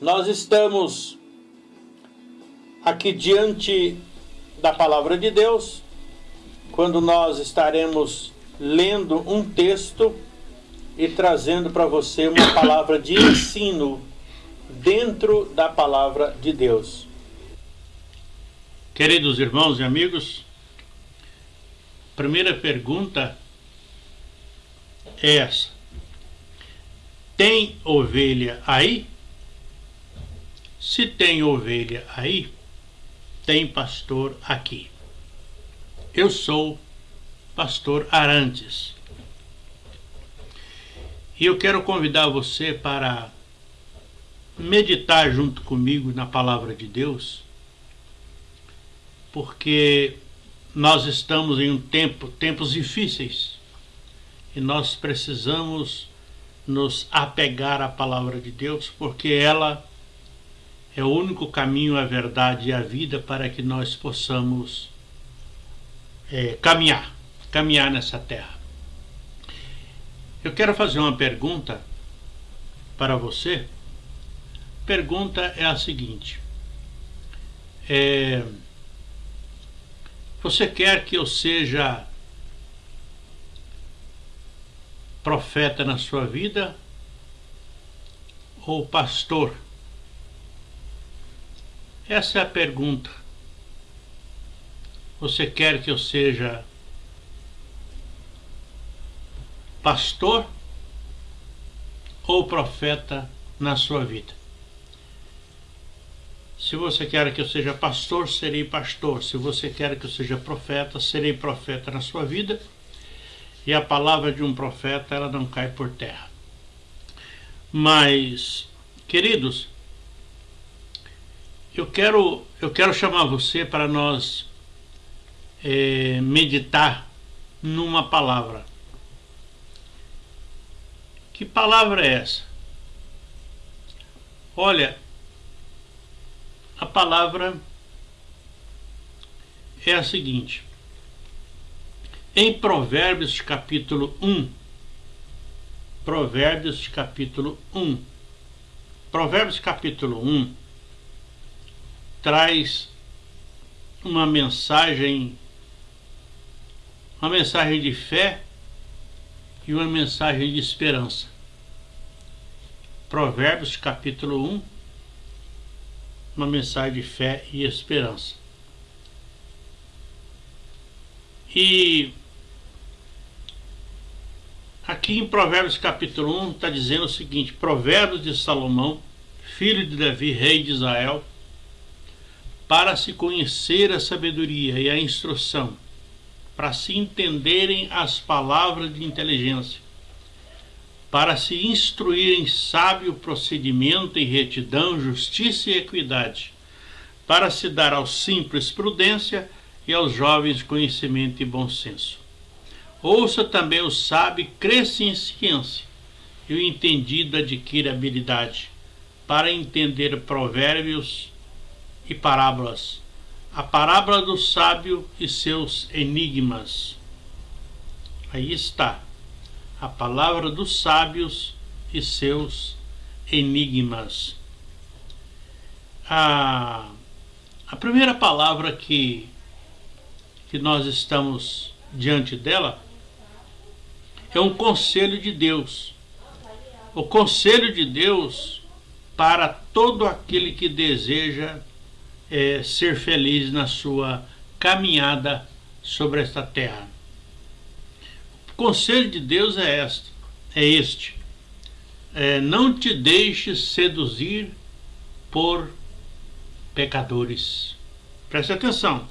Nós estamos aqui diante da palavra de Deus, quando nós estaremos lendo um texto e trazendo para você uma palavra de ensino dentro da palavra de Deus. Queridos irmãos e amigos, primeira pergunta é essa: Tem ovelha aí? Se tem ovelha aí, tem pastor aqui. Eu sou pastor Arantes. E eu quero convidar você para meditar junto comigo na palavra de Deus, porque nós estamos em um tempo, tempos difíceis, e nós precisamos nos apegar à palavra de Deus, porque ela é o único caminho, a verdade e a vida para que nós possamos é, caminhar, caminhar nessa terra. Eu quero fazer uma pergunta para você. Pergunta é a seguinte: é, Você quer que eu seja profeta na sua vida ou pastor? Essa é a pergunta. Você quer que eu seja pastor ou profeta na sua vida? Se você quer que eu seja pastor, serei pastor. Se você quer que eu seja profeta, serei profeta na sua vida e a palavra de um profeta ela não cai por terra. Mas, queridos, eu quero eu quero chamar você para nós é, meditar numa palavra. Que palavra é essa? Olha, a palavra é a seguinte: em Provérbios capítulo 1, Provérbios capítulo 1, Provérbios capítulo 1 traz uma mensagem, uma mensagem de fé e uma mensagem de esperança. Provérbios capítulo 1, uma mensagem de fé e esperança. E Aqui em Provérbios capítulo 1 está dizendo o seguinte: Provérbios de Salomão, filho de Davi, rei de Israel, para se conhecer a sabedoria e a instrução, para se entenderem as palavras de inteligência, para se instruir em sábio procedimento, em retidão, justiça e equidade, para se dar aos simples prudência e aos jovens conhecimento e bom senso. Ouça também o sábio, cresce em ciência, e o entendido adquire habilidade para entender provérbios e parábolas, a parábola do sábio e seus enigmas. Aí está, a palavra dos sábios e seus enigmas. A, a primeira palavra que, que nós estamos diante dela é um conselho de Deus. O conselho de Deus para todo aquele que deseja é, ser feliz na sua caminhada sobre esta terra. O conselho de Deus é este: é este. É, não te deixes seduzir por pecadores. Preste atenção.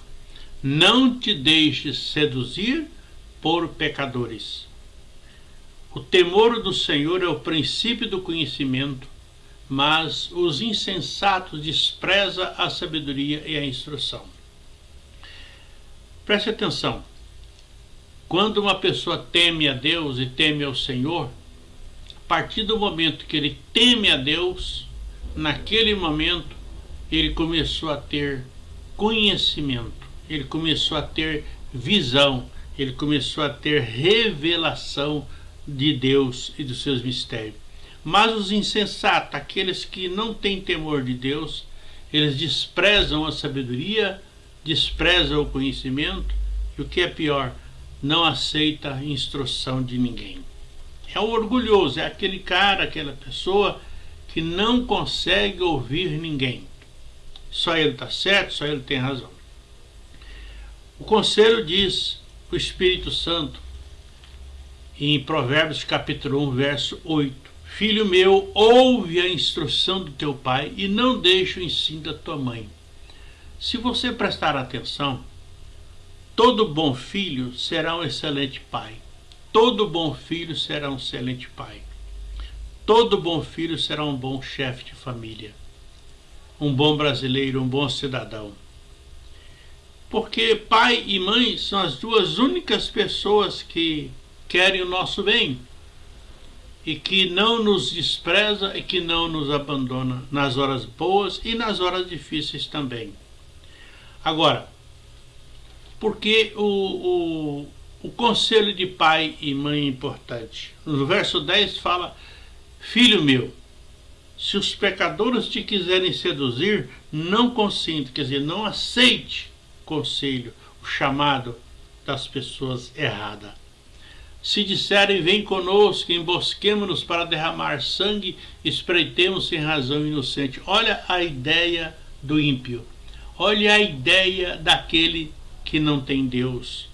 Não te deixes seduzir por pecadores. O temor do Senhor é o princípio do conhecimento, mas os insensatos despreza a sabedoria e a instrução. Preste atenção. Quando uma pessoa teme a Deus e teme ao Senhor, a partir do momento que ele teme a Deus, naquele momento ele começou a ter conhecimento, ele começou a ter visão, ele começou a ter revelação de Deus e dos seus mistérios. Mas os insensatos, aqueles que não têm temor de Deus, eles desprezam a sabedoria, desprezam o conhecimento e o que é pior, não aceita a instrução de ninguém. É o orgulhoso, é aquele cara, aquela pessoa que não consegue ouvir ninguém. Só ele está certo, só ele tem razão. O conselho diz o Espírito Santo em Provérbios capítulo 1, verso 8. Filho meu, ouve a instrução do teu pai e não deixe o ensino da tua mãe. Se você prestar atenção, todo bom filho será um excelente pai. Todo bom filho será um excelente pai. Todo bom filho será um bom chefe de família. Um bom brasileiro, um bom cidadão. Porque pai e mãe são as duas únicas pessoas que querem o nosso bem e que não nos despreza e que não nos abandona nas horas boas e nas horas difíceis também. Agora, porque o, o, o conselho de pai e mãe é importante? No verso 10 fala: Filho meu, se os pecadores te quiserem seduzir, não consinta, quer dizer, não aceite o conselho, o chamado das pessoas erradas. Se disserem, vem conosco, embosquemos-nos para derramar sangue, espreitemos sem razão inocente. Olha a ideia do ímpio. Olha a ideia daquele que não tem Deus.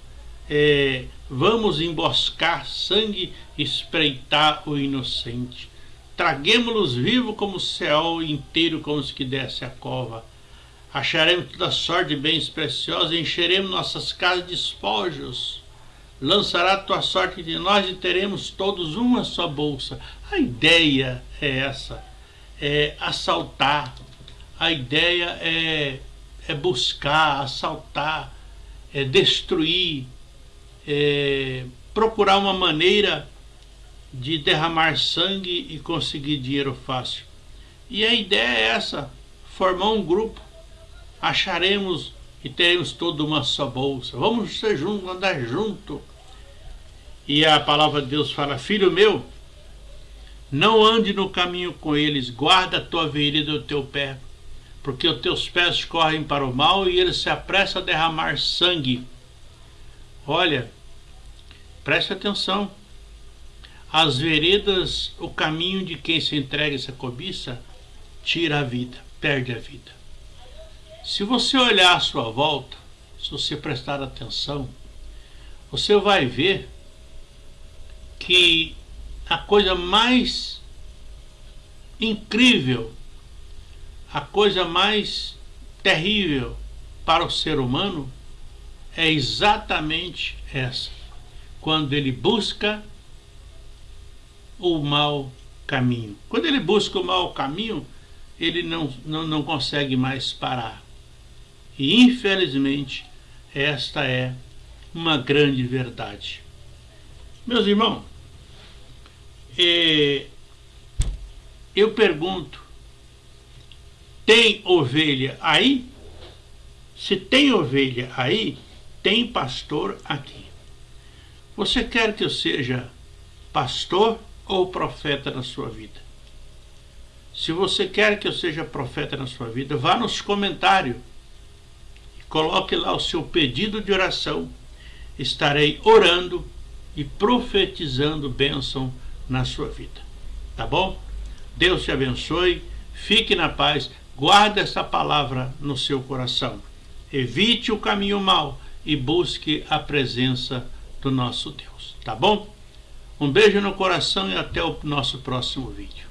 É, vamos emboscar sangue, espreitar o inocente. Traguemos-los vivos como o céu inteiro, como os que desce a cova. Acharemos toda sorte de bens preciosos, encheremos nossas casas de espojos lançará tua sorte de nós e teremos todos uma só bolsa. A ideia é essa, é assaltar. A ideia é, é buscar, assaltar, é destruir, é procurar uma maneira de derramar sangue e conseguir dinheiro fácil. E a ideia é essa, formar um grupo. Acharemos e teremos toda uma só bolsa. Vamos ser juntos, andar junto. E a palavra de Deus fala: Filho meu, não ande no caminho com eles, guarda a tua vereda do teu pé, porque os teus pés correm para o mal e eles se apressam a derramar sangue. Olha, preste atenção. As veredas, o caminho de quem se entrega essa cobiça, tira a vida, perde a vida. Se você olhar à sua volta, se você prestar atenção, você vai ver que a coisa mais incrível, a coisa mais terrível para o ser humano é exatamente essa. Quando ele busca o mau caminho. Quando ele busca o mau caminho, ele não, não, não consegue mais parar. E infelizmente, esta é uma grande verdade. Meus irmãos, é, eu pergunto, tem ovelha aí? Se tem ovelha aí, tem pastor aqui. Você quer que eu seja pastor ou profeta na sua vida? Se você quer que eu seja profeta na sua vida, vá nos comentários Coloque lá o seu pedido de oração. Estarei orando e profetizando bênção na sua vida. Tá bom? Deus te abençoe. Fique na paz. Guarde essa palavra no seu coração. Evite o caminho mau e busque a presença do nosso Deus. Tá bom? Um beijo no coração e até o nosso próximo vídeo.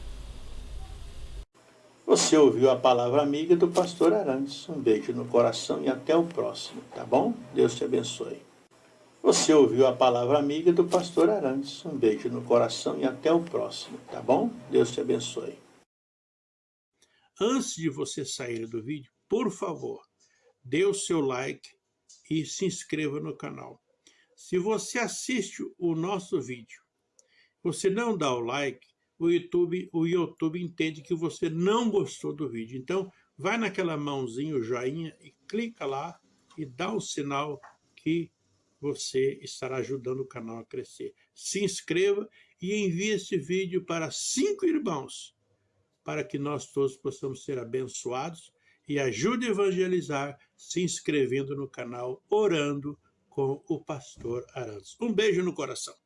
Você ouviu a palavra amiga do pastor Arantes. Um beijo no coração e até o próximo, tá bom? Deus te abençoe. Você ouviu a palavra amiga do pastor Arantes. Um beijo no coração e até o próximo, tá bom? Deus te abençoe. Antes de você sair do vídeo, por favor, dê o seu like e se inscreva no canal. Se você assiste o nosso vídeo, você não dá o like, o YouTube, o YouTube entende que você não gostou do vídeo. Então, vai naquela mãozinha, o joinha, e clica lá e dá o sinal que você estará ajudando o canal a crescer. Se inscreva e envie este vídeo para cinco irmãos, para que nós todos possamos ser abençoados e ajude a evangelizar se inscrevendo no canal Orando com o Pastor Arantes. Um beijo no coração.